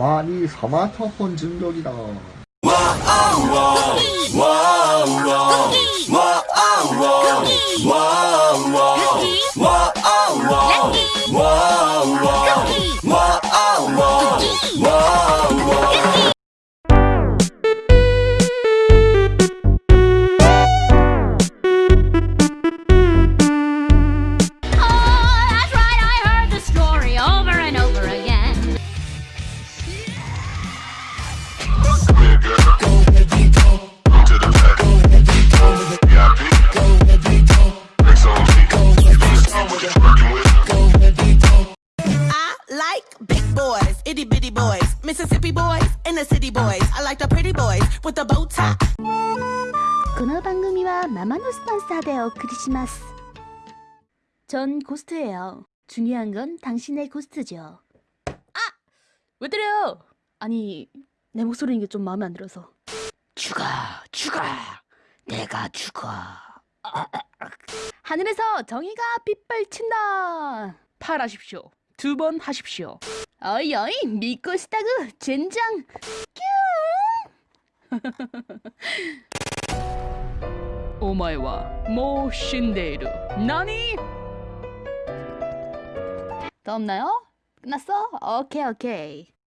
많이 스마트폰 중독이다. boys, itty bitty boys, Mississippi boys, and the city boys. I like the pretty boys with the bow tie. この番組はママのスポンサーでお送りします。전 고스트예요. 중요한 건 당신의 고스트죠. 아! 왜 때려요? 아니, 내 목소리는 게 좀 마음에 안 들어서. 죽어, 죽어, 내가 죽어. 하늘에서 정의가 빗발친다. 팔하십시오. 두 번 하십시오. 어이 어이 믿고 싶다구 젠장. 오마이와 모 신데이루 나니? 더 없나요? 끝났어? 오케이 오케이